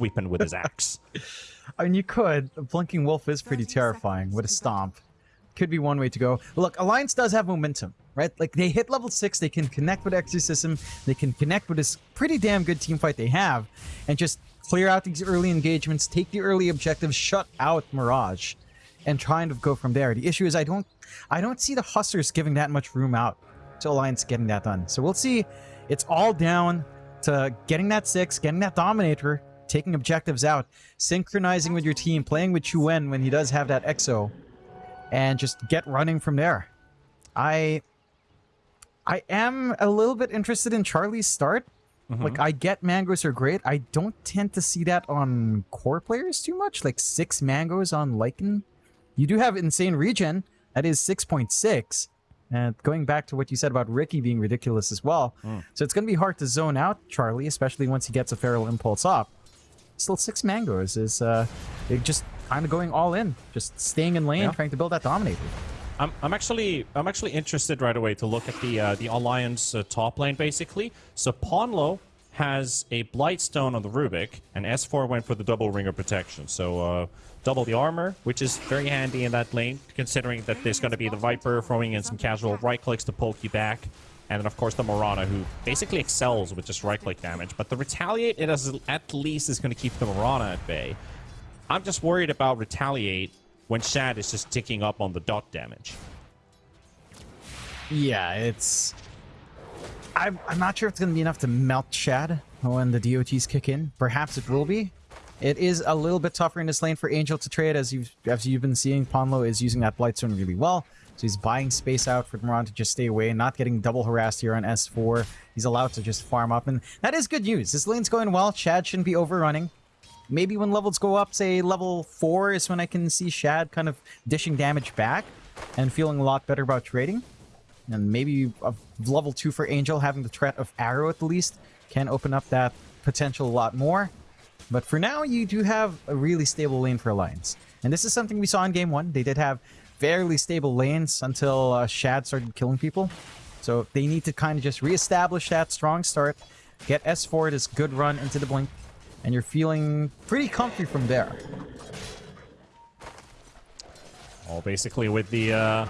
sweeping with his axe. I mean, you could. A Blinking Wolf is pretty terrifying with a stomp. Could be one way to go. Look, Alliance does have momentum, right? Like, they hit level 6, they can connect with Exorcism, they can connect with this pretty damn good team fight they have, and just clear out these early engagements, take the early objectives, shut out Mirage, and try and go from there. The issue is I don't I don't see the Hustlers giving that much room out to Alliance getting that done. So we'll see. It's all down to getting that 6, getting that Dominator, taking objectives out, synchronizing with your team, playing with Chuen when he does have that EXO, and just get running from there. I I am a little bit interested in Charlie's start. Mm -hmm. Like, I get mangoes are great. I don't tend to see that on core players too much. Like, six mangoes on Lycan. You do have insane regen. That is 6.6. And going back to what you said about Riki being ridiculous as well. Mm. So it's going to be hard to zone out Charlie, especially once he gets a Feral Impulse up still six mangoes is uh, just kind of going all in, just staying in lane, yeah. trying to build that dominator. I'm, I'm actually I'm actually interested right away to look at the uh, the alliance uh, top lane basically. So Ponlo has a Blightstone on the Rubik, and S4 went for the double ring of protection. So uh, double the armor, which is very handy in that lane, considering that there's going to be the Viper throwing in some casual right clicks to poke you back. And then, of course, the Mirana, who basically excels with just right-click damage. But the Retaliate, it at least is going to keep the Mirana at bay. I'm just worried about Retaliate when Shad is just ticking up on the dot damage. Yeah, it's... I'm, I'm not sure if it's going to be enough to melt Shad when the DOTs kick in. Perhaps it will be. It is a little bit tougher in this lane for Angel to trade, as you've, as you've been seeing. Ponlo is using that Blightstone really well. So he's buying space out for Moran to just stay away, not getting double harassed here on S4. He's allowed to just farm up, and that is good news. This lane's going well. Shad shouldn't be overrunning. Maybe when levels go up, say level 4 is when I can see Shad kind of dishing damage back and feeling a lot better about trading. And maybe a level 2 for Angel, having the threat of Arrow at the least, can open up that potential a lot more. But for now, you do have a really stable lane for Alliance. And this is something we saw in Game 1. They did have fairly stable lanes until uh, Shad started killing people. So they need to kind of just reestablish that strong start, get S4 this good run into the blink, and you're feeling pretty comfy from there. All basically with the uh,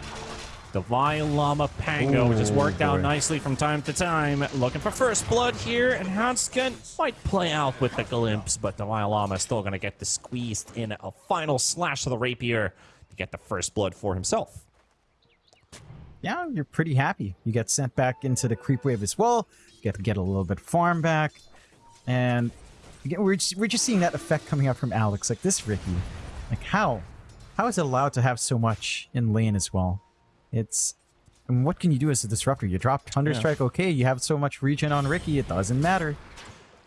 Davai Lama Pango, Ooh, which has worked boy. out nicely from time to time. Looking for first blood here, and Handsken might play out with the glimpse, but Davai Lama is still going to get the squeezed in a final slash of the rapier get the first blood for himself. Yeah, you're pretty happy. You get sent back into the creep wave as well. You get to get a little bit of farm back. And again, we're just, we're just seeing that effect coming out from Alex. Like this Riki. Like how? How is it allowed to have so much in lane as well? It's... And what can you do as a disruptor? You drop Thunderstrike, yeah. okay, you have so much regen on Riki, it doesn't matter.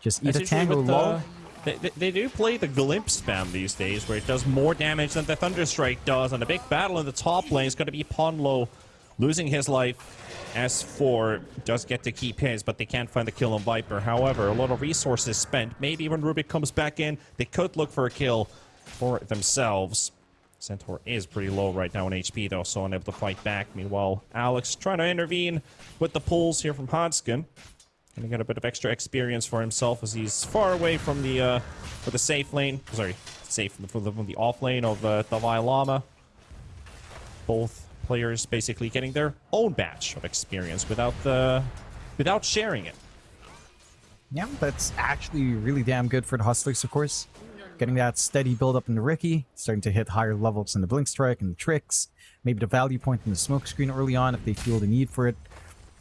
Just eat That's a tango low. Uh, They, they, they, do play the Glimpse spam these days, where it does more damage than the Thunderstrike does, and a big battle in the top lane is going to be Ponlo losing his life. S4 does get to keep his, but they can't find the kill on Viper. However, a lot of resources spent. Maybe when Rubik comes back in, they could look for a kill for themselves. Centaur is pretty low right now in HP, though, so unable to fight back. Meanwhile, Alex trying to intervene with the pulls here from Handsken. Gonna get a bit of extra experience for himself as he's far away from the uh, for the safe lane. Sorry, safe from the, from the off lane of uh, Davai Lama. Both players basically getting their own batch of experience without the without sharing it. Yeah, that's actually really damn good for the Hustlers, of course. Getting that steady build up in the Riki, starting to hit higher levels in the Blink Strike and the tricks, maybe the value point in the Smokescreen early on if they feel the need for it.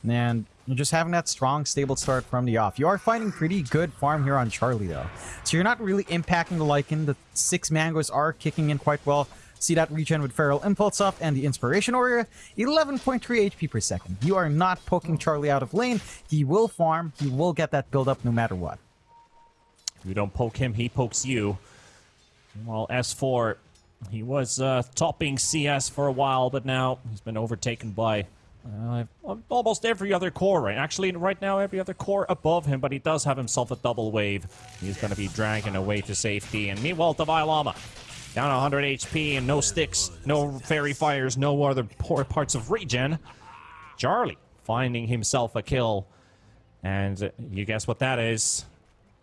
And just having that strong, stable start from the off. You are finding pretty good farm here on Charlie, though. So you're not really impacting the Lycan. The six mangoes are kicking in quite well. See that regen with Feral Impulse off and the Inspiration Aura. 11.3 HP per second. You are not poking Charlie out of lane. He will farm. He will get that build up no matter what. You don't poke him, he pokes you. Well, S4, he was uh, topping CS for a while, but now he's been overtaken by uh, almost every other core, right? Actually, right now, every other core above him, but he does have himself a double wave. He's going to be dragging away to safety. And meanwhile, Davai Lama, down 100 HP and no sticks, no fairy fires, no other poor parts of regen. Charlie finding himself a kill. And you guess what that is?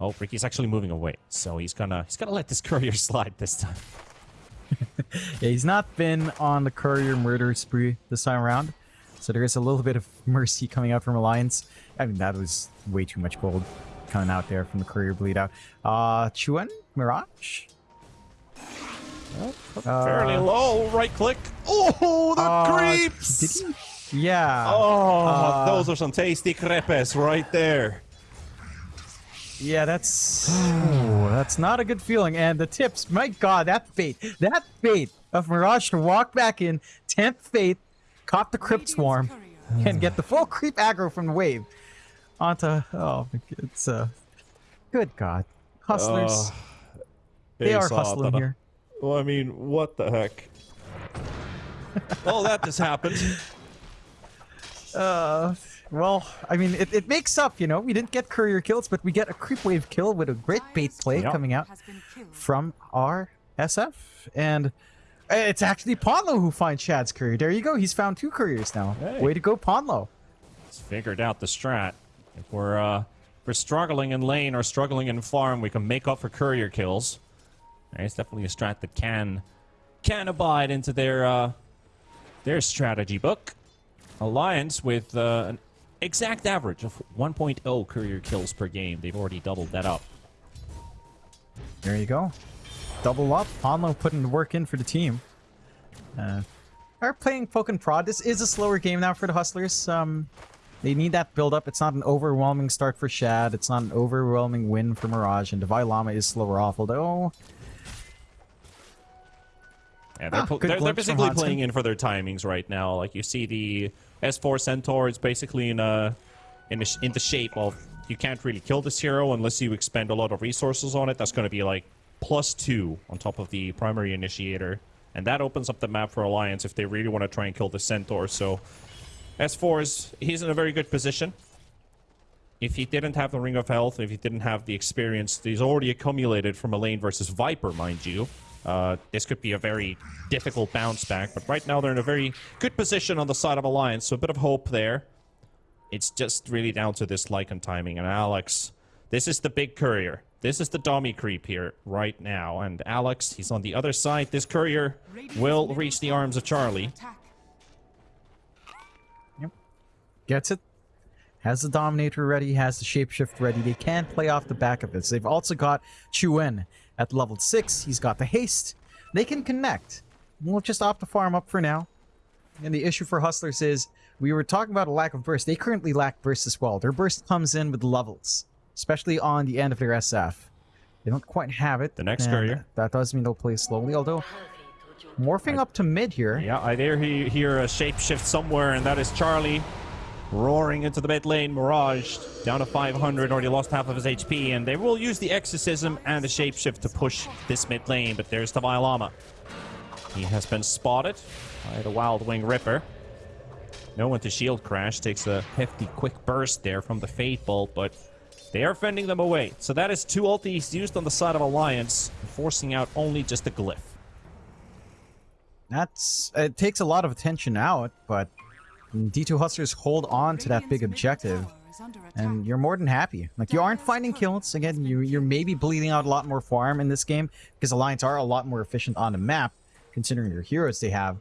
Oh, Riki's actually moving away, so he's gonna he's gonna let this courier slide this time. Yeah, he's not been on the courier murder spree this time around. So there is a little bit of mercy coming out from Alliance. I mean, that was way too much gold coming out there from the courier bleed out. Uh, Chuan? Mirage? Fairly low, right click. Oh, the Uh, creeps! He? Yeah. Oh, Uh, those are some tasty crepes right there. Yeah, that's that's not a good feeling. And the tips, my god, that fate, that fate of Mirage to walk back in, 10th fate, cop the Crypt Swarm, and get the full creep aggro from the wave. Onto oh it's uh good god. Hustlers. Uh, they are hustling here. Well, I mean, what the heck? oh, that just happened. Uh well, I mean it, it makes up, you know. We didn't get courier kills, but we get a creep wave kill with a great bait play Yep. coming out. Has been killed. from our SF. And it's actually Ponlo who finds Shad's courier. There you go. He's found two couriers now. Hey. Way to go, Ponlo. He's figured out the strat. If we're uh, if we're struggling in lane or struggling in farm, we can make up for courier kills. It's definitely a strat that can can abide into their uh, their strategy book. Alliance with uh, an exact average of 1.0 courier kills per game. They've already doubled that up. There you go. Double up. Ponlo putting work in for the team. Uh, are playing Poke and Prod. This is a slower game now for the Hustlers. Um, they need that build up. It's not an overwhelming start for Shad. It's not an overwhelming win for Mirage. And Davai Lama is slower off, although Yeah, they're, Ah, they're, they're basically playing in for their timings right now. Like you see the S4 Centaur is basically in a in a, in the shape of you can't really kill this hero unless you expend a lot of resources on it. That's going to be like plus two on top of the primary initiator, and that opens up the map for Alliance if they really want to try and kill the Centaur. So S4 is he's in a very good position. If he didn't have the Ring of Health, if he didn't have the experience he's already accumulated from a lane versus Viper, mind you, uh, this could be a very difficult bounce back. But right now they're in a very good position on the side of Alliance, so a bit of hope there. It's just really down to this Lycan timing. And Alex, this is the big courier. This is the dummy creep here right now. And Alex, he's on the other side. This courier will reach the arms of Charlie. Yep. gets it. Has the Dominator ready, has the Shapeshift ready. They can play off the back of this. They've also got Chuen at level 6. He's got the haste. They can connect. We'll just opt to farm up for now. And the issue for Hustlers is, we were talking about a lack of burst. They currently lack burst as well. Their burst comes in with levels, especially on the end of their SF. They don't quite have it. The next courier. That does mean they'll play slowly, although morphing up to mid here. Yeah, I dare he hear a shapeshift somewhere, and that is Charlie roaring into the mid lane. Mirage down to 500, already lost half of his HP, and they will use the exorcism and the shapeshift to push this mid lane. But there's the Lama. He has been spotted by the Wild Wing Ripper. No one to shield crash takes a hefty quick burst there from the Fate Bolt, but they are fending them away. So that is two ultis used on the side of Alliance, forcing out only just a glyph. That's it takes a lot of attention out, but D2 Hustlers hold on to that big objective, and you're more than happy. Like you aren't finding kills again. You you're maybe bleeding out a lot more farm in this game because Alliance are a lot more efficient on the map, considering your heroes they have.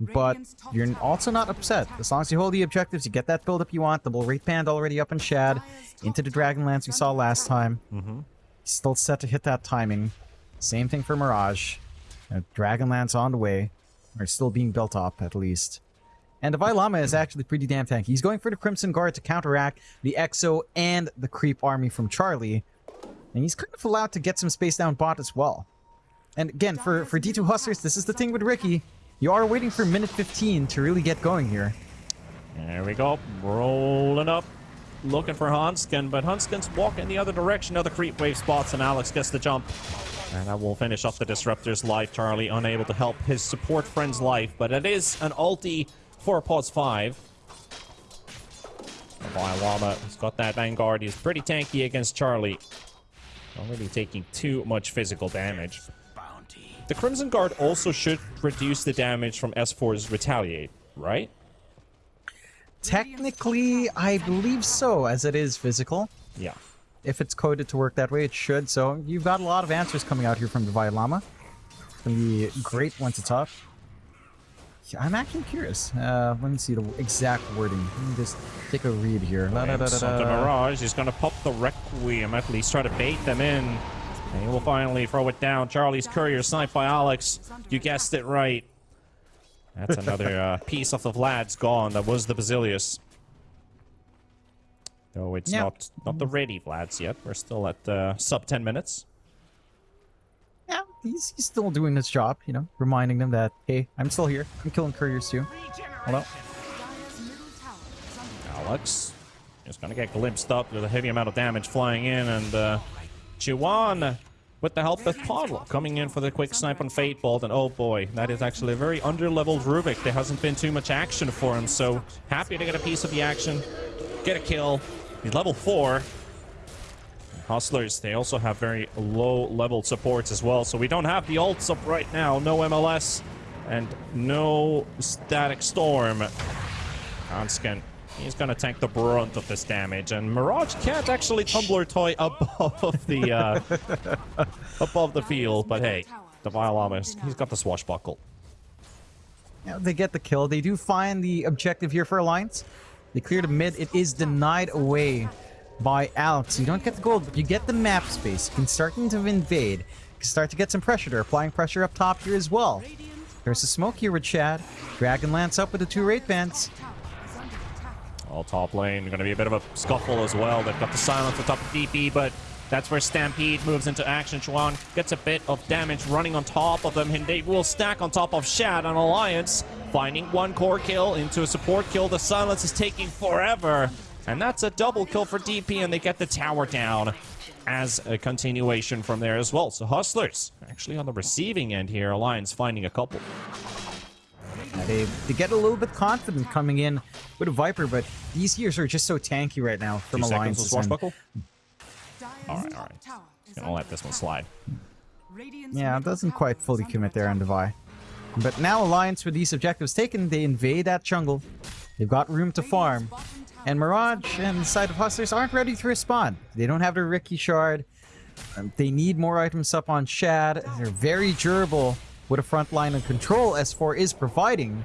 But you're also not upset as long as you hold the objectives. You get that build up you want. Double Wraith Band already up in Shad, into the tower Dragonlance we saw last time. Mm-hmm. Still set to hit that timing. Same thing for Mirage. Dragonlance on the way, or still being built up at least. And the Lama is actually pretty damn tanky. He's going for the Crimson Guard to counteract the Exo and the Creep army from Charlie. And he's kind of allowed to get some space down bot as well. And again, for, for D2 Hustlers, this is the thing with Riki. You are waiting for minute 15 to really get going here. There we go. Rolling up. Looking for Handsken, but Handsken's walking the other direction of the creep wave spots, and Alex gets the jump. And that will finish off the Disruptor's life. Charlie unable to help his support friend's life, but it is an ulti for Pause 5. Llama has got that Vanguard. He's pretty tanky against Charlie. Really taking too much physical damage. The Crimson Guard also should reduce the damage from S4's Retaliate, right? Technically, I believe so, as it is physical. Yeah. If it's coded to work that way, it should. So you've got a lot of answers coming out here from the Llama. It's gonna be great once it's up. I'm actually curious. Uh, let me see the exact wording. Let me just take a read here. Da, da, da, Santa da. Mirage is going to pop the Requiem, at least try to bait them in. And he will finally throw it down. Charlie's Courier sniped by Alex. You guessed it right. That's another uh, piece of the Vlad's gone. That was the Basilius. Though it's not not the ready Vlads yet. We're still at uh, sub 10 minutes. Yeah, he's, he's still doing his job, you know, reminding them that, hey, I'm still here. I'm killing couriers too. Hello? Alex is going to get glimpsed up with a heavy amount of damage flying in, and uh, Chiwan with the help of Podl coming in for the quick snipe on Fate Bolt, and oh boy, that is actually a very under-leveled Rubik. There hasn't been too much action for him, so happy to get a piece of the action, get a kill. He's level 4. Hustlers, they also have very low-level supports as well, so we don't have the ults up right now. No MLS and no Static Storm. Handsken, he's gonna tank the brunt of this damage, and Mirage can't actually tumbler toy above the uh, above the field. But hey, the Violamas, he's got the swashbuckle. Yeah, they get the kill. They do find the objective here for Alliance. They clear the mid. It is denied away by Alex. You don't get the gold, but you get the map space. You can start to invade. You can start to get some pressure. They're applying pressure up top here as well. There's a smoke here with Shad. Dragon Lance up with the two Wraith Bands. All top lane, going to be a bit of a scuffle as well. They've got the silence on top of DP, but that's where Stampede moves into action. Chuan gets a bit of damage running on top of them, and they will stack on top of Shad on Alliance, finding one core kill into a support kill. The silence is taking forever, and that's a double kill for DP, and they get the tower down as a continuation from there as well. So Hustlers, actually on the receiving end here, Alliance finding a couple. Yeah, they, they get a little bit confident coming in with a Viper, but these gears are just so tanky right now from Two seconds Alliance. with Swashbuckle. Alright, alright. Gonna let this one slide. Yeah, it doesn't quite fully commit there on Devi. But now Alliance with these objectives taken, they invade that jungle. They've got room to farm. And Mirage and side of Hustlers aren't ready to respond. They don't have their Riki Shard. Um, they need more items up on Shad. They're very durable with a front line and control S4 is providing.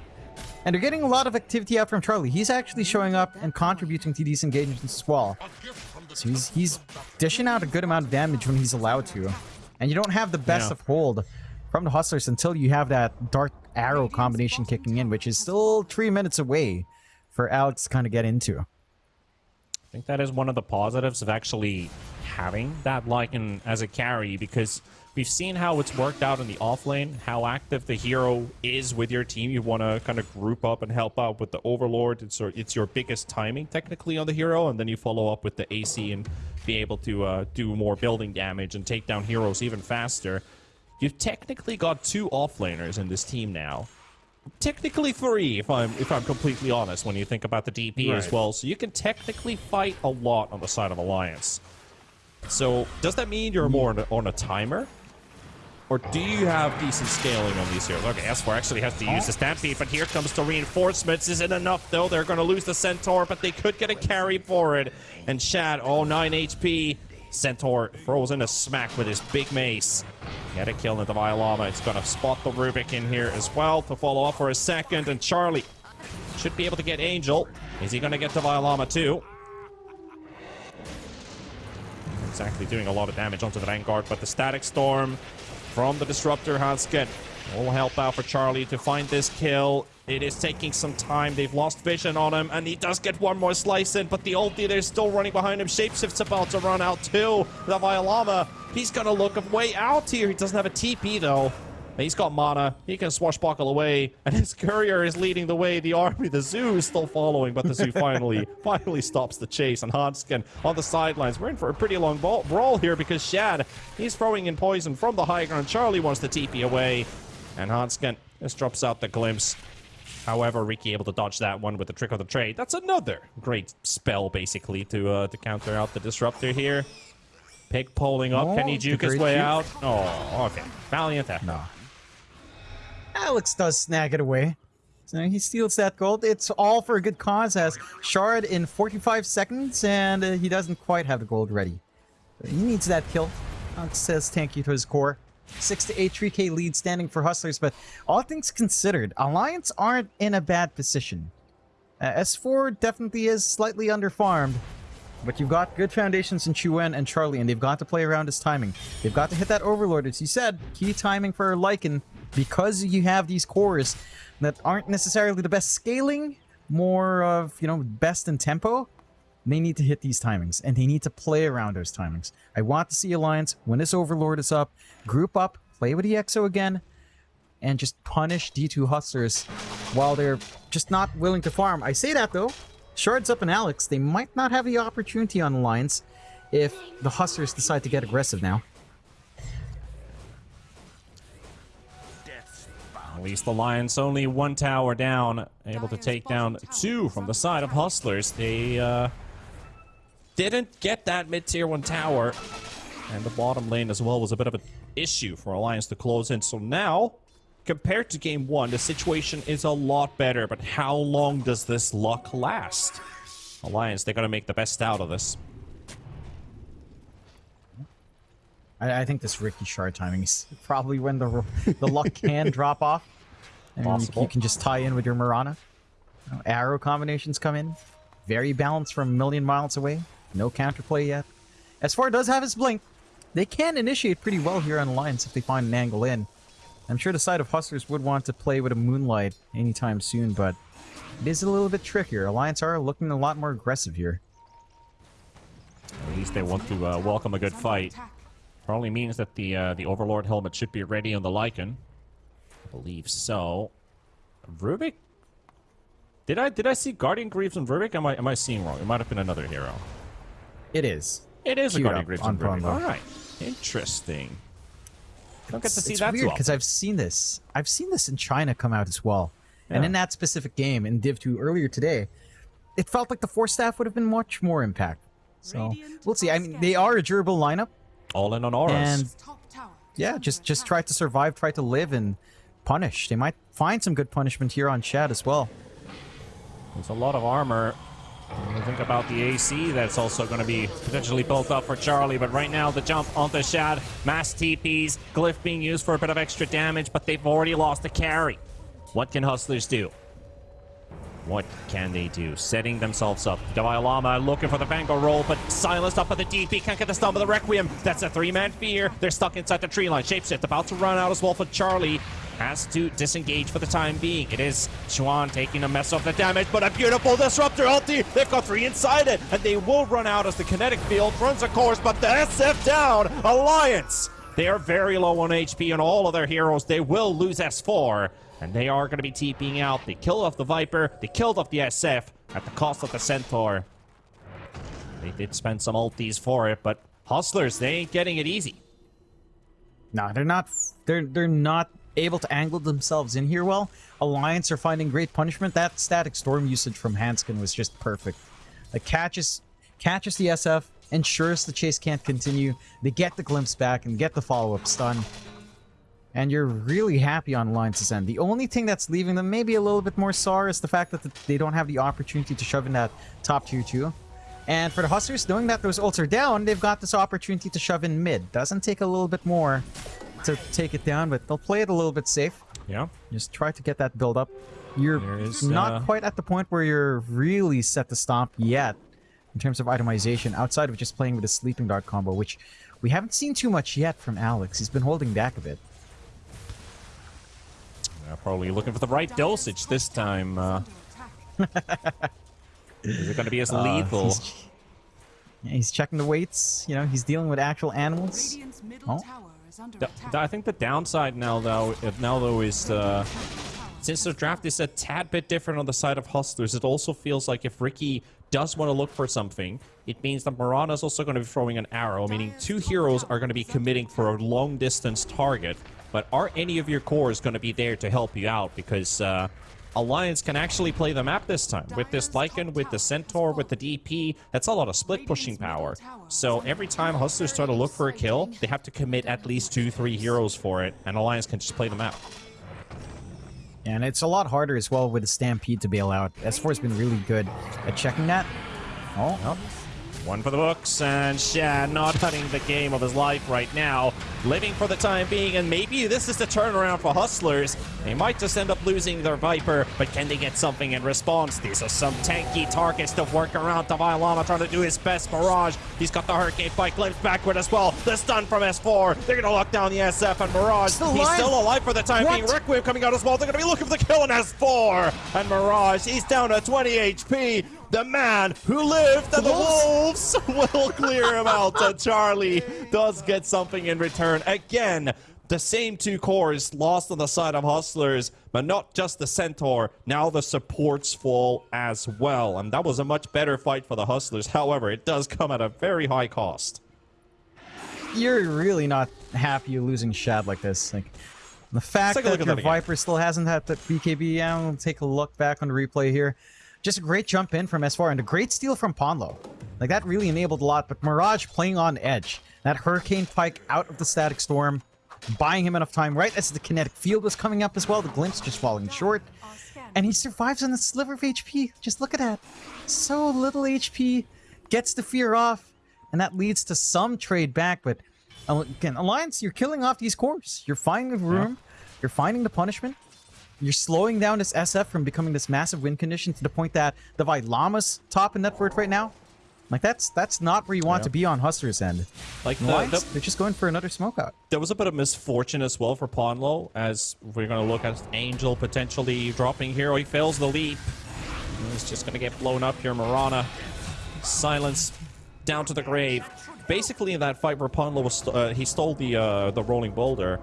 And they're getting a lot of activity out from Charlie. He's actually showing up and contributing to these engagements as well. So he's, he's dishing out a good amount of damage when he's allowed to. And you don't have the best Yeah. of hold from the Hustlers until you have that Dark Arrow combination kicking in, which is still three minutes away for Alex to kind of get into. I think that is one of the positives of actually having that Lycan as a carry because we've seen how it's worked out in the off lane, how active the hero is with your team. You want to kind of group up and help out with the Overlord. It's, your- it's your biggest timing technically on the hero, and then you follow up with the AC and be able to uh, do more building damage and take down heroes even faster. You've technically got two offlaners in this team now technically three if i'm if i'm completely honest when you think about the dp as well so you can technically fight a lot on the side of alliance so does that mean you're more on a, on a timer or do you have decent scaling on these heroes? Okay, S4 actually has to use the Stampede, but here comes the reinforcements. Is it enough, though? They're going to lose the Centaur, but they could get a carry for it. And Shad, oh, 9 HP. Centaur in a smack with his big mace. Get a kill into Davai Lama. It's going to spot the Rubik in here as well to follow up for a second. And Charlie should be able to get Angel. Is he going to get to Davai Lama too? Exactly doing a lot of damage onto the Vanguard, but the Static Storm from the Disruptor Handsken will help out for Charlie to find this kill. It is taking some time. They've lost vision on him, and he does get one more slice in, but the ulti, they're still running behind him. Shapeshift's about to run out too. The Davai Lama, he's gonna look a way out here. He doesn't have a TP though. He's got mana. He can swashbuckle away, and his courier is leading the way. The army, the zoo, is still following, but the zoo finally, finally stops the chase. And Handsken on the sidelines. We're in for a pretty long brawl here because Shad, he's throwing in poison from the high ground. Charlie wants to TP away, and Handsken just drops out the glimpse. However, Riki able to dodge that one with the trick of the trade. That's another great spell, basically, to uh, to counter out the disruptor here. Pig pulling up. Oh, Can he juke his way juke. out? Oh, okay. Valiant. No. Alex does snag it away. So he steals that gold. It's all for a good cause as Shard in 45 seconds, and uh, he doesn't quite have the gold ready. He needs that kill. That says thank you to his core. 6 to 8 3k lead standing for Hustlers, but all things considered, Alliance aren't in a bad position. Uh, S4 definitely is slightly underfarmed, but you've got good foundations in Chuen and Charlie, and they've got to play around his timing. They've got to hit that Overlord, as you said, key timing for Lycan, because you have these cores that aren't necessarily the best scaling, more of, you know, best in tempo. They need to hit these timings, and they need to play around those timings. I want to see Alliance, when this Overlord is up, group up, play with the EXO again, and just punish D2 Hustlers while they're just not willing to farm. I say that, though. Shards up and Alex, they might not have the opportunity on Alliance if the Hustlers decide to get aggressive now. Least the Lions only one tower down, able to take down two from the side of Hustlers. They uh, didn't get that mid-tier one tower, and the bottom lane as well was a bit of an issue for Alliance to close in. So now, compared to game one, the situation is a lot better, but how long does this luck last? Alliance, they're gonna make the best out of this. I, I think this Riki Shard timing is probably when the the luck can drop off. And you, Possible. you can just tie in with your Mirana. You know, arrow combinations come in. Very balanced from a million miles away. No counterplay yet. S4 does have his blink. They can initiate pretty well here on Alliance if they find an angle in. I'm sure the side of Hustlers would want to play with a Moonlight anytime soon, but it is a little bit trickier. Alliance are looking a lot more aggressive here. At least they want to uh, welcome a good fight. Probably means that the uh, the Overlord helmet should be ready on the Lycan. I believe so. Rubik? Did I did I see Guardian Greaves on Rubik? Am I am I seeing wrong? It might have been another hero. It is. It is a Guardian up Greaves on on Rubik. Promo. All right, interesting. I Don't get to It's- see it's that weird because often. I've seen this. I've seen this in China come out as well, and in that specific game in Div 2 earlier today, it felt like the force staff would have been much more impact. So we'll see. I mean, they are a durable lineup, All in on auras. and yeah, just just try to survive, try to live, and punish. They might find some good punishment here on Shad as well. There's a lot of armor. When you think about the AC that's also going to be potentially built up for Charlie, but right now the jump onto Shad, mass TPs, Glyph being used for a bit of extra damage, but they've already lost the carry. What can Hustlers do? What can they do? Setting themselves up. Davai Lama looking for the Vanguard roll, but silenced up at the DP. Can't get the stun of the Requiem. That's a three-man fear. They're stuck inside the tree line. Shapeshift about to run out as well for Charlie. Has to disengage for the time being. It is Chuan taking a mess of the damage, but a beautiful disruptor ulti. They've got three inside it, and they will run out as the kinetic field runs a course, but the SF down. Alliance. They are very low on HP and all of their heroes. They will lose S4, and they are going to be TPing out. They killed off the Viper. They killed off the SF at the cost of the Centaur. They did spend some ultis for it, but Hustlers, they ain't getting it easy. No, they're not. They're they're not able to angle themselves in here well. Alliance are finding great punishment. That static storm usage from Handsken was just perfect. Like catches catches the SF, ensures the chase can't continue. They get the glimpse back and get the follow up stun. And you're really happy on Alliance's end. The only thing that's leaving them maybe a little bit more sour is the fact that they don't have the opportunity to shove in that top tier 2. And for the Hustlers, knowing that those ults are down, they've got this opportunity to shove in mid. Doesn't take a little bit more to take it down, but they'll play it a little bit safe. Yeah. Just try to get that build up. You're is, not uh, quite at the point where you're really set to stomp yet in terms of itemization, outside of just playing with a sleeping dart combo, which we haven't seen too much yet from Alex. He's been holding back a bit. They're probably looking for the right dosage this time. Uh, is it going to be as Uh, lethal? he's, yeah, he's checking the weights. You know, he's dealing with actual animals. Oh. The- the- I think the downside now, though, if now though is uh, since the draft is a tad bit different on the side of Hustlers, it also feels like if Riki does want to look for something, it means that Mirana is also going to be throwing an arrow, meaning two heroes are going to be committing for a long distance target. But are any of your cores going to be there to help you out? Because uh, Alliance can actually play the map this time with this Lycan, with the Centaur, with the DP. That's a lot of split pushing power. So every time Hustlers try to look for a kill, they have to commit at least two, three heroes for it, and Alliance can just play the map. And it's a lot harder as well with the Stampede to bail out. S4's been really good at checking that. Oh, oh. One for the books, and Shad not having the game of his life right now. Living for the time being, and maybe this is the turnaround for Hustlers. They might just end up losing their Viper, but can they get something in response? These are some tanky targets to work around. Davailama trying to do his best. Mirage, he's got the Hurricane Pike glimpse backward as well. The stun from S4. They're going to lock down the SF, and Mirage, Still he's alive? still alive for the time What? being. Requiem coming out as well. They're going to be looking for the kill on S4. And Mirage, he's down to 20 HP. The man who lived and the Wolves will clear him out. And Charlie does get something in return. Again, the same two cores lost on the side of Hustlers, but not just the Centaur. Now the supports fall as well. And that was a much better fight for the Hustlers. However, it does come at a very high cost. You're really not happy losing Shad like this. Like the fact take a look that at your. Viper still hasn't had the BKB. We'll take a look back on the replay here. Just a great jump in from S4 and a great steal from Ponlo. Like that really enabled a lot. But Mirage playing on edge. That Hurricane Pike out of the Static Storm, buying him enough time right as the Kinetic Field was coming up as well. The Glimpse just falling short. And he survives on the sliver of HP. Just look at that. So little HP. Gets the fear off. And that leads to some trade back. But uh, again, Alliance, you're killing off these cores. You're finding the room. You're finding the punishment. You're slowing down this SF from becoming this massive win condition to the point that the Llama's top in net worth right now. Like that's that's not where you want Yeah. to be on Hustlers end. Like the, the, they're just going for another smoke out. there was a bit of misfortune as well for Ponlo, as we're going to look at Angel potentially dropping here. He fails the leap. He's just going to get blown up here. Mirana, silence down to the grave. Basically, in that fight where Ponlo was, st- uh, he stole the uh, the rolling boulder.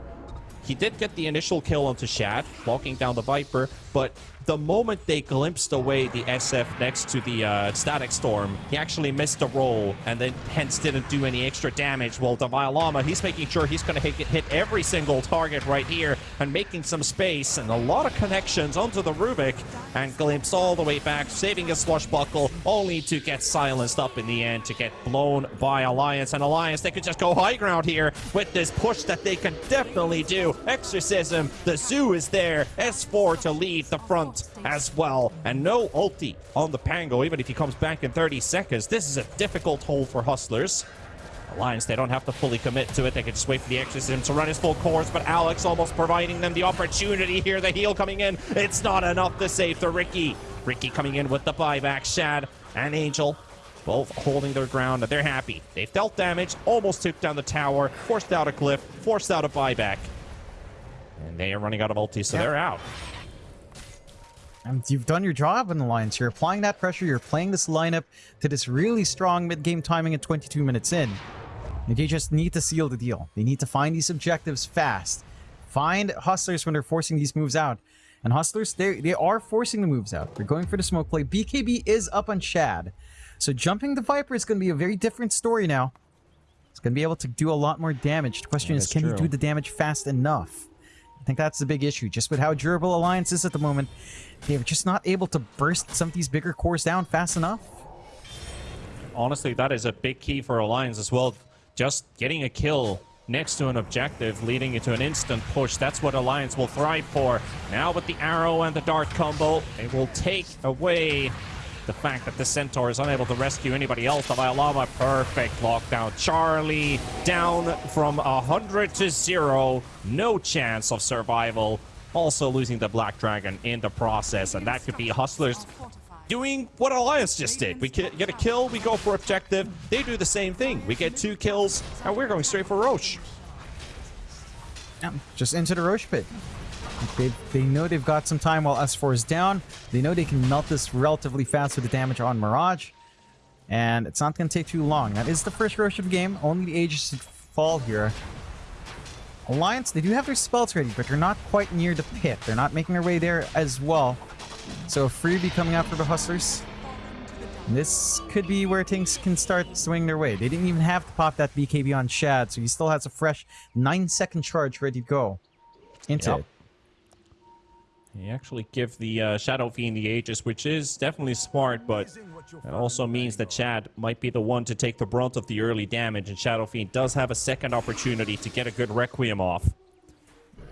He did get the initial kill onto Shad, walking down the Viper, but the moment they glimpsed away the SF next to the uh, Static Storm, he actually missed a roll and then hence didn't do any extra damage. While Davai Lama, he's making sure he's going to hit, hit every single target right here and making some space and a lot of connections onto the Rubik and glimpse all the way back, saving his swashbuckle, only to get silenced up in the end to get blown by Alliance. And Alliance, they could just go high ground here with this push that they can definitely do. Exorcism, the zoo is there. S4 to lead the front as well. And no ulti on the Pango, even if he comes back in 30 seconds. This is a difficult hole for Hustlers. Alliance, they don't have to fully commit to it. They can just wait for the Exorcism to run his full course, but Alex almost providing them the opportunity here. The heal coming in. It's not enough to save the Riki. Riki coming in with the buyback. Shad and Angel both holding their ground, they're happy. They've dealt damage, almost took down the tower, forced out a cliff, forced out a buyback. And they are running out of ulti, so Yeah. they're out. And you've done your job in the Alliance. You're applying that pressure. You're playing this lineup to this really strong mid-game timing at 22 minutes in. And they just need to seal the deal. They need to find these objectives fast. Find Hustlers when they're forcing these moves out. And Hustlers, they, they are forcing the moves out. They're going for the smoke play. BKB is up on Shad. So jumping the Viper is going to be a very different story now. It's going to be able to do a lot more damage. The question Yeah, is, that's can he do the damage fast enough? I think that's the big issue. Just with how durable Alliance is at the moment, they're just not able to burst some of these bigger cores down fast enough. honestly, that is a big key for Alliance as well. Just getting a kill next to an objective, leading into an instant push. That's what Alliance will thrive for. Now with the arrow and the dart combo, it will take away the fact that the Centaur is unable to rescue anybody else. The Violama, perfect lockdown. Charlie down from 100 to 0. No chance of survival. Also losing the Black Dragon in the process, and that could be Hustlers doing what Alliance just did. We get a kill, we go for objective. They do the same thing. We get two kills, and we're going straight for Rosh. Yeah, just into the Rosh pit. They, they know they've got some time while S4 is down. They know they can melt this relatively fast with the damage on Mirage. And it's not going to take too long. That is the first Rosh of the game. Only the Aegis should fall here. Alliance, they do have their spells ready, but they're not quite near the pit. They're not making their way there as well. So a Freebie coming out for the Hustlers. This could be where things can start swinging their way. They didn't even have to pop that BKB on Shad, so he still has a fresh 9-second charge ready to go into Yep. it. You actually give the uh, Shadow Fiend the Aegis, which is definitely smart, but it also means that Shad might be the one to take the brunt of the early damage, and Shadow Fiend does have a second opportunity to get a good Requiem off.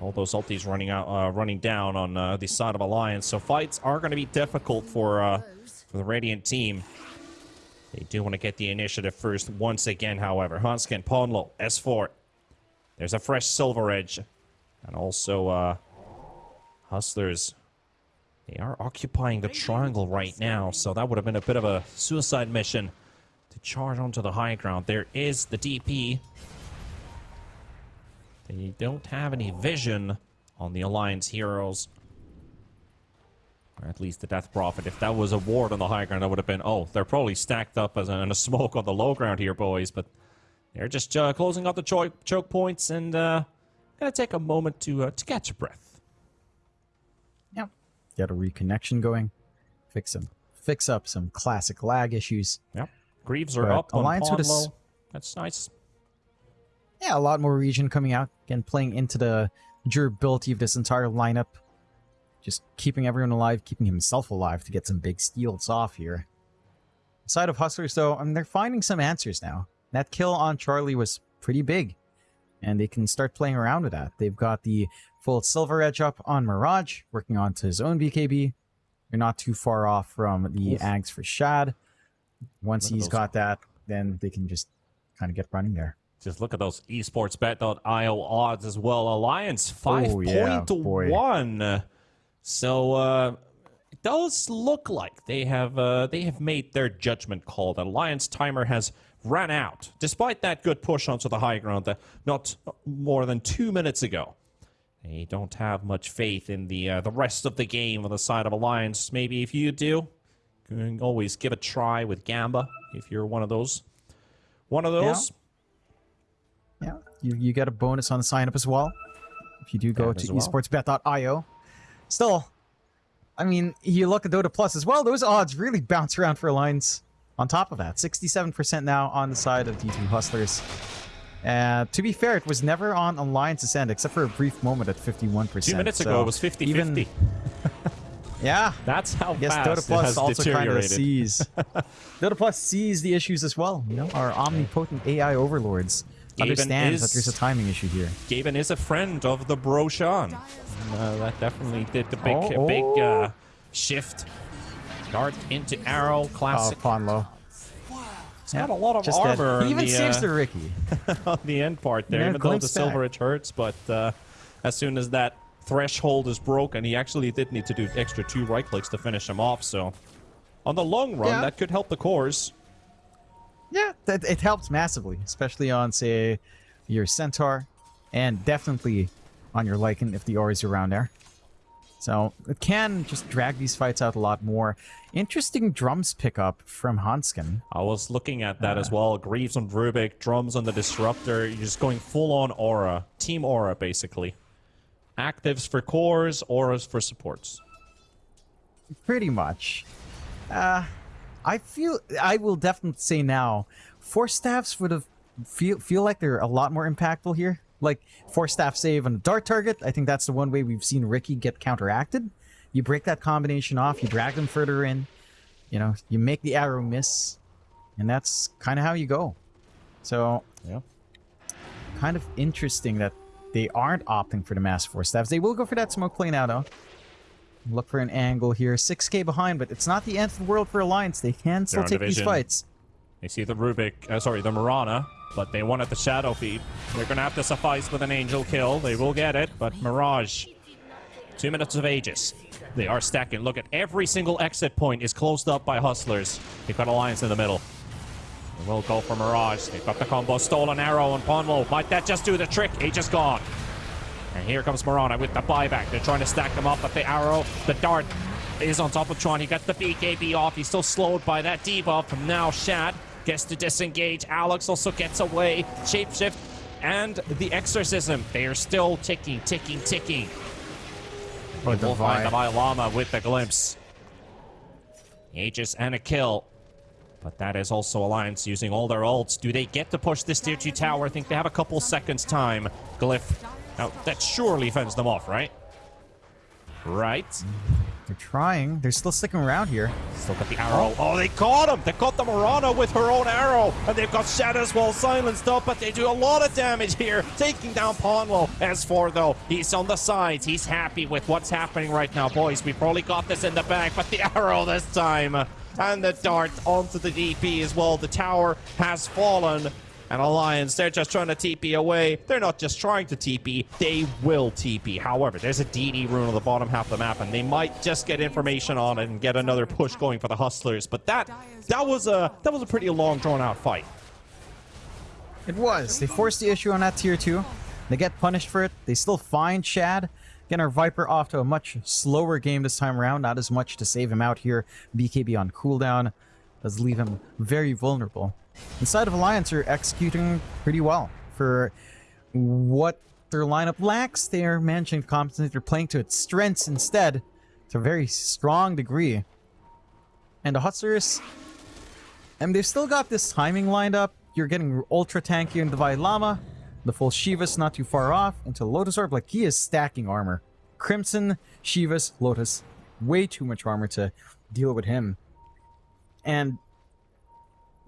All those ultis running out, uh, running down on uh, the side of Alliance, so fights are going to be difficult for uh, for the Radiant team. They do want to get the initiative first once again, however. Handsken, Ponlo, S4. There's a fresh Silver Edge. And also, uh, Hustlers. They are occupying the triangle right now, so that would have been a bit of a suicide mission to charge onto the high ground. There is the DP. They don't have any vision on the Alliance heroes. Or at least the Death Prophet. If that was a ward on the high ground, that would have been, oh, they're probably stacked up as a, in a smoke on the low ground here, boys. But they're just uh, closing up the cho choke points and uh, gonna take a moment to uh, to catch a breath. Yep. Get a reconnection going. Fix some, fix up some classic lag issues. Yep. Greaves are But up on Alliance pawn with a s- low. That's nice. Yeah, a lot more region coming out. Again, playing into the durability of this entire lineup. Just keeping everyone alive, keeping himself alive to get some big steals off here. Side of Hustlers, though, I mean, they're finding some answers now. That kill on Charlie was pretty big. And they can start playing around with that. They've got the full Silver Edge up on Mirage, working onto his own BKB. They're not too far off from the Oof. Aghs for Shad. Once he's got that, then they can just kind of get running there. Just look at those esportsbet.io odds as well. Alliance Oh, yeah, 5.1. so uh, it does look like they have uh, they have made their judgment call. The Alliance timer has ran out, despite that good push onto the high ground that not more than two minutes ago. They don't have much faith in the uh, the rest of the game on the side of Alliance. Maybe if you do, you can always give a try with Gamba if you're one of those. One of those. Yeah, you, you get a bonus on the sign up as well. If you do go Yeah, to well. esportsbet.io. Still, I mean, you look at Dota Plus as well, those odds really bounce around for lines. On top of that, 67% now on the side of D2 Hustlers. Uh, to be fair, it was never on Alliance's end, except for a brief moment at 51%. Two minutes so ago, it was 50 even- Yeah, That's how I guess fast Dota it Plus has also kind of sees. Dota Plus sees the issues as well. You know, our omnipotent AI overlords Gaben understands is- that there's a timing issue here. Gaben is a friend of the Broshan. Uh, that definitely did the big, Oh, big oh. uh, shift. Dart into arrow, Oh, classic. Ponlo. It's got a lot of Just dead. armor He even the, saves uh, the Riki. on the end part there, Yeah, even though the glimpse back. silver edge hurts. But uh, as soon as that threshold is broken, he actually did need to do extra two right clicks to finish him off. So, on the long run, Yeah. that could help the cores. Yeah, that it helps massively, especially on say your Centaur, and definitely on your Lycan if the aura is around there. So it can just drag these fights out a lot more. Interesting drums pickup from Handsken. I was looking at that Uh. as well. Greaves on Rubik, drums on the Disruptor. You're just going full on aura. Team aura, basically. Actives for cores, auras for supports. Pretty much. Uh, I feel I will definitely say now, force staffs would have feel feel like they're a lot more impactful here. Like four staff save on a dart target. I think that's the one way we've seen Riki get counteracted. You break that combination off, you drag them further in. You know, you make the arrow miss, and that's kind of how you go. So Yeah. kind of interesting that they aren't opting for the mass force staffs. They will go for that smoke play now, though. Look for an angle here. 6k behind, but it's not the end of the world for Alliance. They can still take these fights. They see the Rubik, uh, sorry, the Mirana, but they wanted the Shadow Fiend. They're going to have to suffice with an Angel kill. They will get it, but Mirage. Two minutes of Aegis. They are stacking. Look at every single exit point is closed up by Hustlers. They've got Alliance in the middle. They will go for Mirage. They've got the combo Stolen Arrow and Ponlo. Might that just do the trick? Aegis gone. And here comes Mirana with the buyback. They're trying to stack them up, but the arrow, the dart is on top of Tron. He got the BKB off. He's still slowed by that debuff from now Shad. Gets to disengage. Alex also gets away. Shapeshift and the exorcism. They are still ticking, ticking, ticking. Oh, We'll find the Lama with the glimpse. Aegis and a kill. But that is also Alliance using all their ults. Do they get to push this tier 2 tower? I think they have a couple seconds time. Glyph. Now, that surely fends them off, right? Right. They're trying. They're still sticking around here. Still got the arrow. Oh, oh they caught him! They caught the Mirana with her own arrow! And they've got Shadows well silenced up, but they do a lot of damage here, taking down Ponlo. As for though, he's on the sides. He's happy with what's happening right now. Boys, we probably got this in the bag, but the arrow this time. and the dart onto the DP as well. The tower has fallen. And Alliance, they're just trying to TP away. They're not just trying to TP, they will TP. However, there's a DD rune on the bottom half of the map, and they might just get information on it and get another push going for the Hustlers. But that that was a that was a pretty long drawn out fight. It was. They forced the issue on that tier 2. They get punished for it. They still find Shad. Again, our Viper off to a much slower game this time around. Not as much to save him out here. BKB on cooldown does leave him very vulnerable. Inside of Alliance are executing pretty well. For what their lineup lacks, they are managing to compensate. They're playing to its strengths instead to a very strong degree. And the Hustlers, and they've still got this timing lined up. You're getting ultra tanky the Lama. The full Shivas not too far off. Into Lotus Orb, like he is stacking armor. Crimson, Shivas, Lotus. Way too much armor to deal with him. And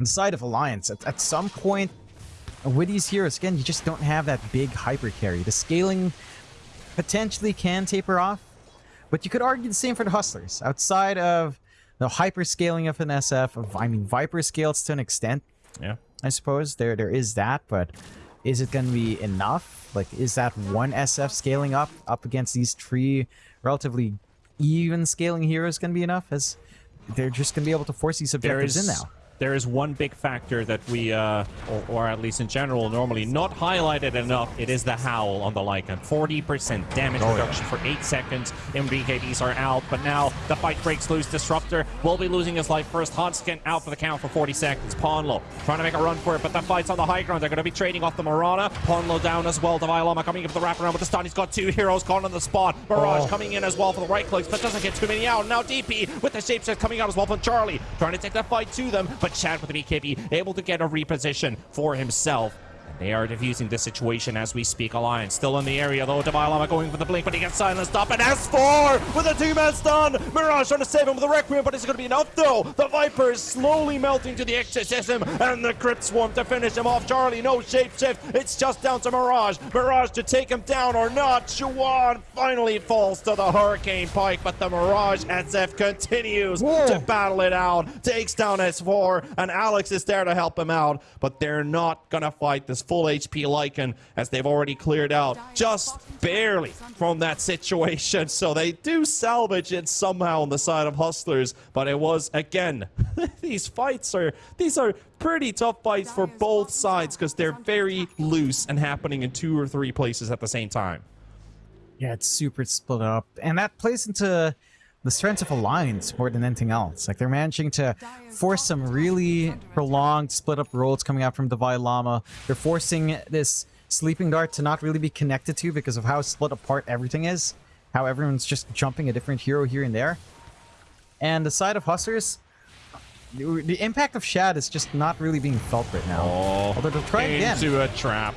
inside of Alliance, at, at some point, with these heroes, again, you just don't have that big hyper carry. The scaling potentially can taper off, but you could argue the same for the Hustlers. Outside of the hyper scaling of an SF, of, I mean, Viper scales to an extent, Yeah. I suppose. There, There is that, but is it going to be enough? Like, is that one SF scaling up, up against these three relatively even scaling heroes going to be enough? As they're just going to be able to force these objectives is in now. There is one big factor that we, uh, or, or at least in general, normally not highlighted enough. It is the Howl on the Lycan. 40% damage Oh, reduction for 8 seconds. MBKBs are out, but now the fight breaks loose. Disruptor will be losing his life first. Handsken out for the count for 40 seconds. Ponlo trying to make a run for it, but the fight's on the high ground. They're going to be trading off the Mirana. Ponlo down as well. Davai Lama coming up the wraparound with the stun. He's got two heroes caught on the spot. Mirage Oh. coming in as well for the right clicks, but doesn't get too many out. Now DP with the shapeshift coming out as well from Charlie, trying to take the fight to them, but Shad with the BKB able to get a reposition for himself. They are diffusing the situation as we speak. Alliance still in the area though. Davai Lama going for the blink, but he gets silenced up. And S4 with a two-man stun. Mirage trying to save him with the Requiem, but it's going to be enough though? The Viper is slowly melting to the exorcism, and the Crypt Swarm to finish him off. Charlie, no shapeshift. It's just down to Mirage. Mirage to take him down or not. Chuan finally falls to the Hurricane Pike, but the Mirage SF continues Whoa. to battle it out. Takes down S4, and Alex is there to help him out, but they're not gonna fight this full HP Lycan as they've already cleared out just barely from that situation. So they do salvage it somehow on the side of Hustlers, but it was again these fights are these are pretty tough fights for both sides because they're very loose and happening in two or three places at the same time. Yeah, it's super split up. And that plays into the strengths of Alliance more than anything else. Like, they're managing to force some really prolonged split up roles coming out from Davai Lama. They're forcing this Sleeping Dart to not really be connected to because of how split apart everything is. How everyone's just jumping a different hero here and there. And the side of Hustlers, the impact of Shad is just not really being felt right now. Oh, Although they'll try again. into a trap.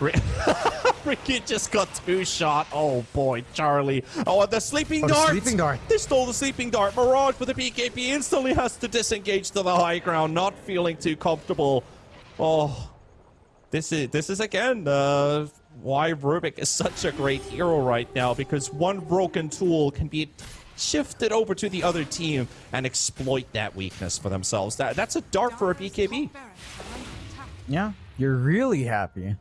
Ri- Riki just got two shot. Oh boy, Charlie. Oh, the sleeping Oh, the dart. sleeping dart. They stole the sleeping dart. Mirage with the BKB instantly has to disengage to the high ground, not feeling too comfortable. Oh, this is this is again uh, why Rubik is such a great hero right now because one broken tool can be shifted over to the other team and exploit that weakness for themselves. That that's a dart for a BKB. Yeah, you're really happy.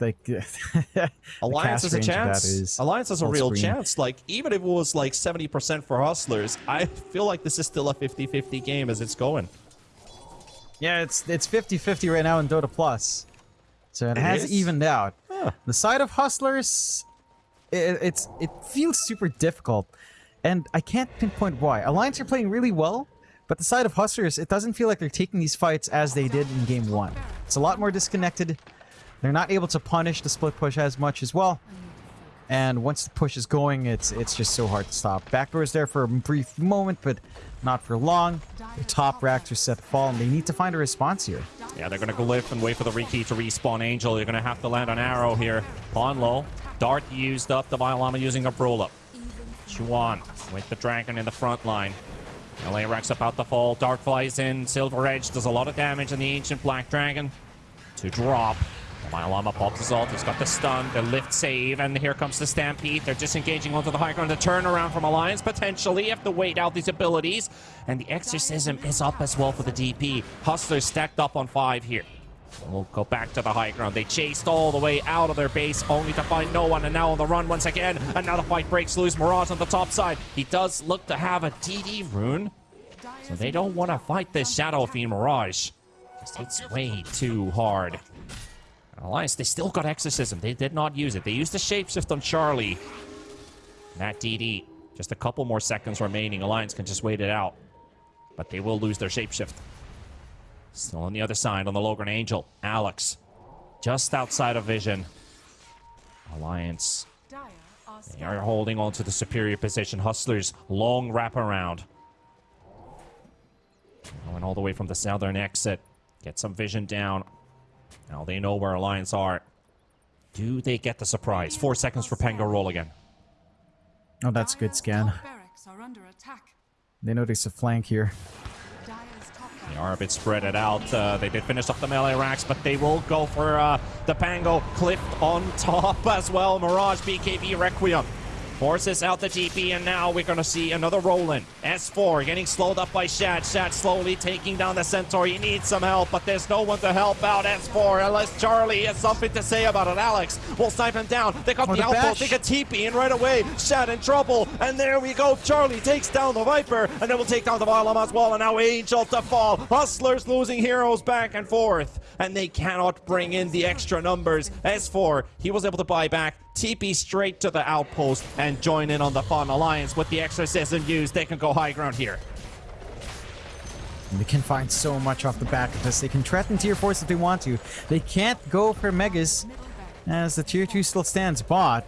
Like, Alliance has a range of that chance. is Alliance has a real screen. chance. Like, even if it was like 70% for Hustlers, I feel like this is still a 50-50 game as it's going. Yeah, it's it's 50-50 right now in Dota Plus. So it, It has is? evened out. Huh. The side of Hustlers, it, it's it feels super difficult. And I can't pinpoint why. Alliance are playing really well, but the side of Hustlers, it doesn't feel like they're taking these fights as they did in game one. It's a lot more disconnected. They're not able to punish the split push as much as well. And once the push is going, it's it's just so hard to stop. Backdoor is there for a brief moment, but not for long. The top racks are set to fall, and they need to find a response here. Yeah, they're going to glyph and wait for the Riki to respawn Angel. They're going to have to land an Arrow here. On low. Dart used up. Davai Lama using a roll-up. Chuan with the Dragon in the front line. LA racks up out the fall. Dart flies in. Silver Edge does a lot of damage on the Ancient Black Dragon. To drop. Myalama pops his ult. He's got the stun, the lift save, and here comes the Stampede. They're disengaging onto the high ground. The turnaround from Alliance, potentially. Have to wait out these abilities. And the Exorcism is up as well for the DP. Hustlers stacked up on five here. We'll go back to the high ground. They chased all the way out of their base, only to find no one, and now on the run once again. The fight breaks loose. Mirage on the top side. He does look to have a DD rune, so they don't want to fight this Shadow Fiend Mirage. It's way too hard. Alliance, they still got Exorcism. They did not use it. They used the Shapeshift on Charlie. That DD, just a couple more seconds remaining. Alliance can just wait it out. But they will lose their Shapeshift. Still on the other side, on the Logran Angel. Alex, just outside of vision. Alliance, they are holding on to the superior position. Hustlers, long wraparound. Going all the way from the southern exit. Get some vision down. Now they know where Alliance are. Do they get the surprise? Four seconds for Pango roll again. Oh, that's good scan. They notice a flank here. They are a bit spread it out. Uh, they did finish off the melee racks, but they will go for uh, the Pango Cliff on top as well. Mirage, BKB, Requiem. Forces out the TP, and now we're going to see another roll-in. S4 getting slowed up by Shad. Shad slowly taking down the Centaur. He needs some help, but there's no one to help out S4 unless Charlie has something to say about it. Alex will snipe him down. They got the the outpost. They get TP in right away. Shad in trouble, and there we go. Charlie takes down the Viper, and then we'll take down the Violum as well, and now Angel to fall. Hustlers losing heroes back and forth, and they cannot bring in the extra numbers. S4, he was able to buy back. TP straight to the outpost and join in on the fun alliance with the exorcism used. They can go high ground here. They can find so much off the back of this. They can threaten tier 4s if they want to. They can't go for megas as the tier 2 still stands bot.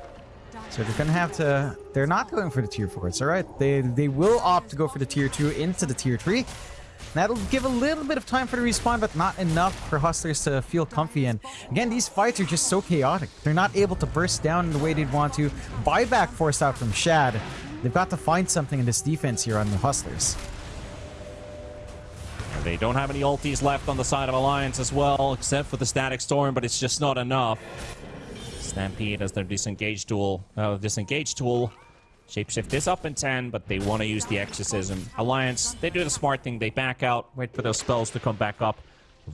So they're gonna have to. They're not going for the tier 4s, alright? They they will opt to go for the tier 2 into the tier 3. That'll give a little bit of time for the respawn, but not enough for Hustlers to feel comfy. And again, these fights are just so chaotic. They're not able to burst down in the way they'd want to. Buyback forced out from Shad. They've got to find something in this defense here on the Hustlers. They don't have any ultis left on the side of Alliance as well, except for the Static Storm, but it's just not enough. Stampede as their disengage tool. Uh, disengage tool. Shapeshift is up in 10, but they want to use the Exorcism. Alliance, they do the smart thing. They back out, wait for those spells to come back up.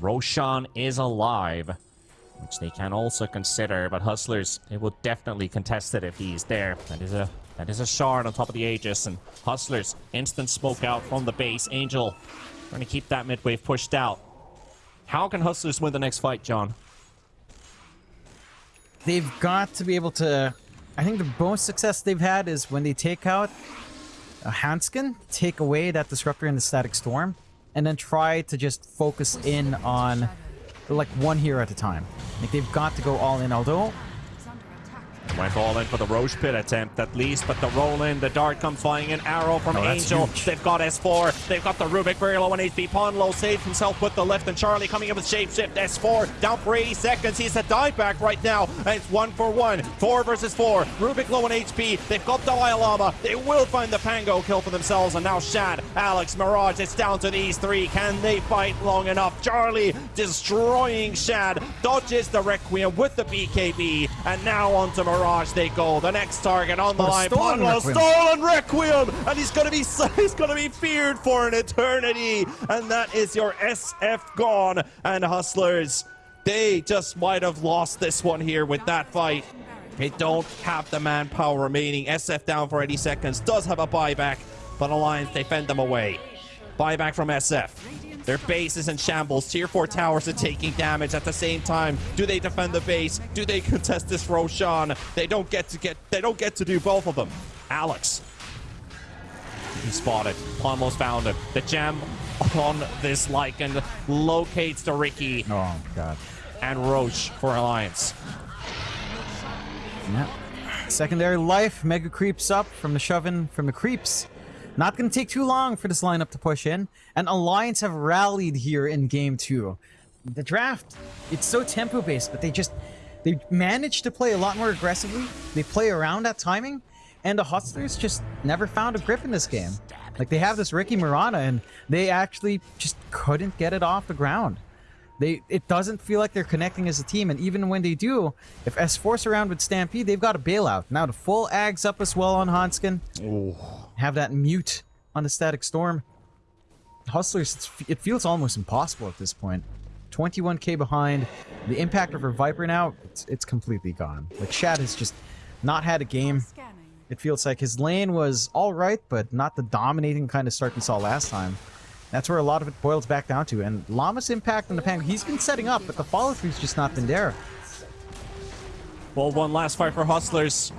Roshan is alive, which they can also consider, but Hustlers, they will definitely contest it if he's there. That is a that is a shard on top of the Aegis, and Hustlers, instant smoke out from the base. Angel trying to keep that midwave pushed out. How can Hustlers win the next fight, John? they've got to be able to. I think the most success they've had is when they take out a Handsken, take away that disruptor in the static storm, and then try to just focus in on like one hero at a time. Like they've got to go all in. Although Went all in for the Rosh Pit attempt at least, but the roll in, the dart comes flying in, arrow from Oh, Angel. They've got S4, they've got the Rubik very low on HP. Ponlo saved himself with the lift, and Charlie coming in with Shapeshift. S4 down for 80 seconds. He's a dive back right now, and it's one for one. Four versus four. Rubik low on HP. They've got the Lama. They will find the Pango kill for themselves, and now Shad, Alex, Mirage. It's down to these three. Can they fight long enough? Charlie destroying Shad, dodges the Requiem with the BKB, and now onto Mirage they go. The next target on the Oh, line. stolen Requiem. stolen Requiem, and he's gonna be he's gonna be feared for an eternity, and that is your SF gone. And Hustlers, they just might have lost this one here with that fight. They don't have the manpower remaining. SF down for 80 seconds. Does have a buyback, but Alliance they fend them away. Buyback from SF. Their base is in shambles. Tier 4 towers are taking damage at the same time. Do they defend the base? Do they contest this Roshan? They don't get to get they don't get to do both of them. Alex. He spotted. Almost found him. The gem on this Lycan locates the Riki oh god, and Rosh for Alliance. yeah. Secondary life, Mega creeps up from the shoving from the creeps. Not gonna take too long for this lineup to push in, and Alliance have rallied here in game two. The draft, it's so tempo based, but they just they managed to play a lot more aggressively. They play around that timing, and the Hustlers just never found a grip in this game. Like they have this Riki Mirana, and they actually just couldn't get it off the ground. They it doesn't feel like they're connecting as a team, and even when they do, if S Force around with Stampede, they've got a bailout. Now the full Aghs up as well on Handsken. Have that mute on the Static Storm. Hustlers, it's, it feels almost impossible at this point. 21k behind. The impact of her Viper now, it's, it's completely gone. Like, Shad has just not had a game. It feels like his lane was alright, but not the dominating kind of start we saw last time. That's where a lot of it boils back down to. And Llama's impact on the Penguin, he's been setting up, but the follow-through's just not been there. Well, one last fight for Hustlers.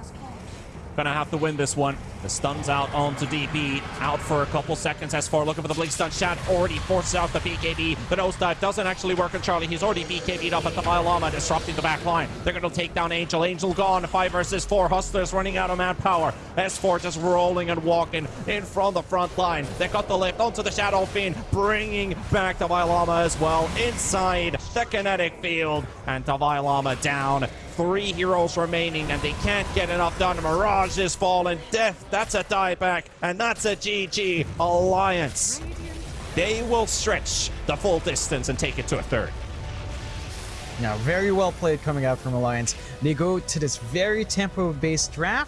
Gonna have to win this one. The stun's out onto DP. Out for a couple seconds. S4 looking for the blink stun. Shad already forces out the BKB. The nose dive doesn't actually work on Charlie. He's already BKB'd up at the Llama, disrupting the back line. They're gonna take down Angel. Angel gone. Five versus four. Hustlers running out of manpower. S4 just rolling and walking in from the front line. They got the lift onto the Shadow Fiend, bringing back the Llama as well inside the kinetic field. And Davai Lama down. Three heroes remaining, and they can't get enough done. Mirage is fallen. Death, that's a dieback, and that's a GG. Alliance. They will stretch the full distance and take it to a third. Now, very well played coming out from Alliance. They go to this very tempo-based draft.